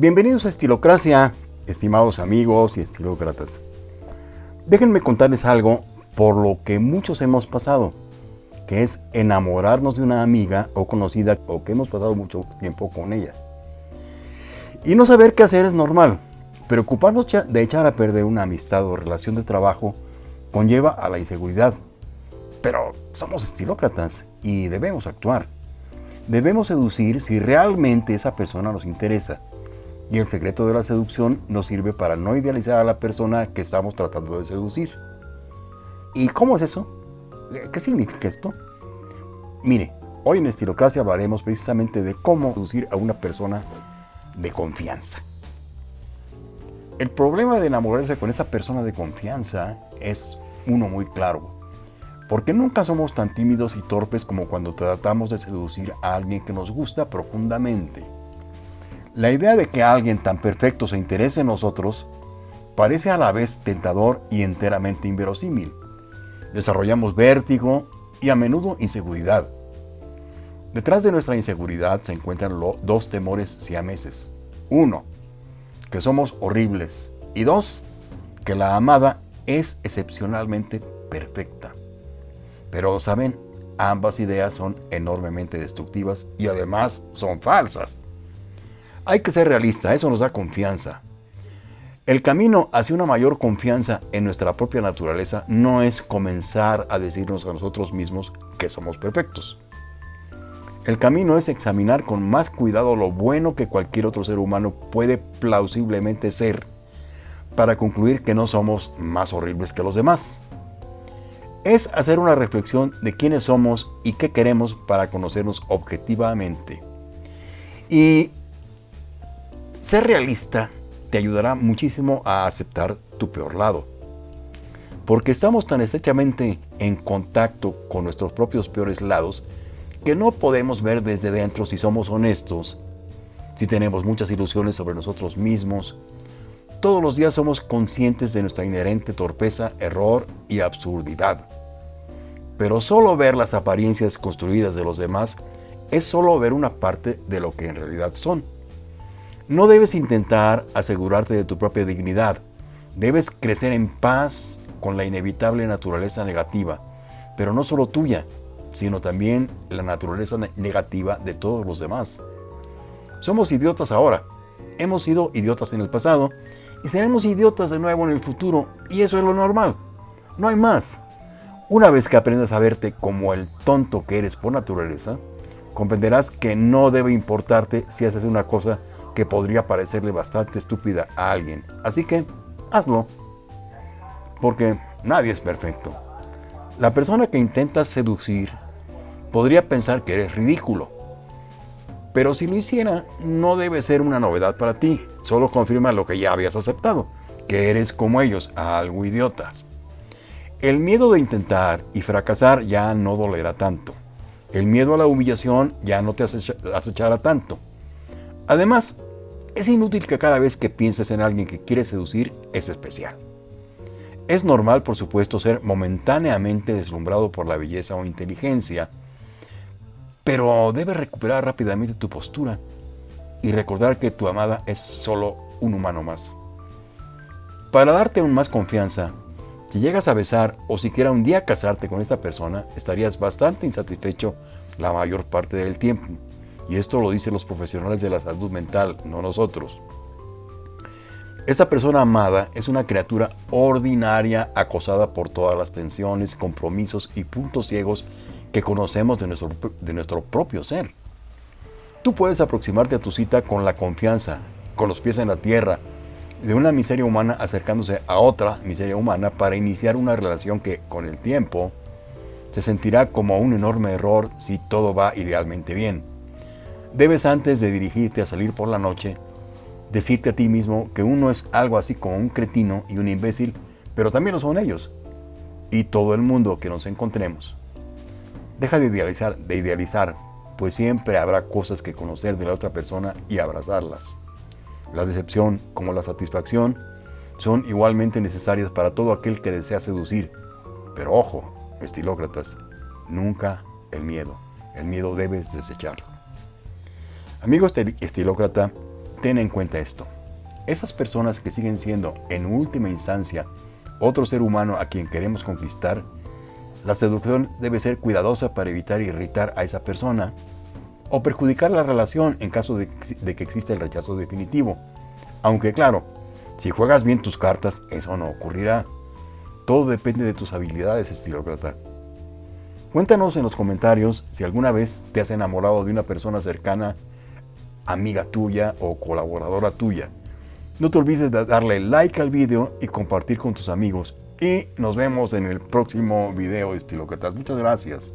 Bienvenidos a Estilocracia, estimados amigos y estilócratas. Déjenme contarles algo por lo que muchos hemos pasado, que es enamorarnos de una amiga o conocida o que hemos pasado mucho tiempo con ella. Y no saber qué hacer es normal. Preocuparnos de echar a perder una amistad o relación de trabajo conlleva a la inseguridad. Pero somos estilócratas y debemos actuar. Debemos seducir si realmente esa persona nos interesa. Y el secreto de la seducción nos sirve para no idealizar a la persona que estamos tratando de seducir. ¿Y cómo es eso? ¿Qué significa esto? Mire, hoy en Estilocracia hablaremos precisamente de cómo seducir a una persona de confianza. El problema de enamorarse con esa persona de confianza es uno muy claro. Porque nunca somos tan tímidos y torpes como cuando tratamos de seducir a alguien que nos gusta profundamente. La idea de que alguien tan perfecto se interese en nosotros parece a la vez tentador y enteramente inverosímil. Desarrollamos vértigo y a menudo inseguridad. Detrás de nuestra inseguridad se encuentran dos temores siameses. Uno, que somos horribles. Y dos, que la amada es excepcionalmente perfecta. Pero, ¿saben? Ambas ideas son enormemente destructivas y además son falsas. Hay que ser realista, eso nos da confianza. El camino hacia una mayor confianza en nuestra propia naturaleza no es comenzar a decirnos a nosotros mismos que somos perfectos. El camino es examinar con más cuidado lo bueno que cualquier otro ser humano puede plausiblemente ser para concluir que no somos más horribles que los demás. Es hacer una reflexión de quiénes somos y qué queremos para conocernos objetivamente. Y ser realista te ayudará muchísimo a aceptar tu peor lado. Porque estamos tan estrechamente en contacto con nuestros propios peores lados que no podemos ver desde dentro si somos honestos, si tenemos muchas ilusiones sobre nosotros mismos. Todos los días somos conscientes de nuestra inherente torpeza, error y absurdidad. Pero solo ver las apariencias construidas de los demás es solo ver una parte de lo que en realidad son. No debes intentar asegurarte de tu propia dignidad. Debes crecer en paz con la inevitable naturaleza negativa, pero no solo tuya, sino también la naturaleza negativa de todos los demás. Somos idiotas ahora, hemos sido idiotas en el pasado y seremos idiotas de nuevo en el futuro y eso es lo normal. No hay más. Una vez que aprendas a verte como el tonto que eres por naturaleza, comprenderás que no debe importarte si haces una cosa que podría parecerle bastante estúpida a alguien. Así que, hazlo. Porque nadie es perfecto. La persona que intentas seducir podría pensar que eres ridículo. Pero si lo hiciera, no debe ser una novedad para ti. Solo confirma lo que ya habías aceptado, que eres como ellos, algo idiotas. El miedo de intentar y fracasar ya no dolerá tanto. El miedo a la humillación ya no te acechará tanto. Además, es inútil que cada vez que pienses en alguien que quieres seducir es especial. Es normal, por supuesto, ser momentáneamente deslumbrado por la belleza o inteligencia, pero debes recuperar rápidamente tu postura y recordar que tu amada es solo un humano más. Para darte aún más confianza, si llegas a besar o siquiera un día casarte con esta persona, estarías bastante insatisfecho la mayor parte del tiempo. Y esto lo dicen los profesionales de la salud mental, no nosotros. Esta persona amada es una criatura ordinaria acosada por todas las tensiones, compromisos y puntos ciegos que conocemos de nuestro, de nuestro propio ser. Tú puedes aproximarte a tu cita con la confianza, con los pies en la tierra, de una miseria humana acercándose a otra miseria humana para iniciar una relación que, con el tiempo, se sentirá como un enorme error si todo va idealmente bien. Debes antes de dirigirte a salir por la noche, decirte a ti mismo que uno es algo así como un cretino y un imbécil, pero también lo son ellos, y todo el mundo que nos encontremos. Deja de idealizar, de idealizar, pues siempre habrá cosas que conocer de la otra persona y abrazarlas. La decepción como la satisfacción son igualmente necesarias para todo aquel que desea seducir. Pero ojo, estilócratas, nunca el miedo. El miedo debes desecharlo. Amigo estilócrata, ten en cuenta esto. Esas personas que siguen siendo, en última instancia, otro ser humano a quien queremos conquistar, la seducción debe ser cuidadosa para evitar irritar a esa persona o perjudicar la relación en caso de, que exista el rechazo definitivo. Aunque claro, si juegas bien tus cartas, eso no ocurrirá. Todo depende de tus habilidades, estilócrata. Cuéntanos en los comentarios si alguna vez te has enamorado de una persona cercana, amiga tuya o colaboradora tuya. No te olvides de darle like al video y compartir con tus amigos. Y nos vemos en el próximo video estilócratas. Muchas gracias.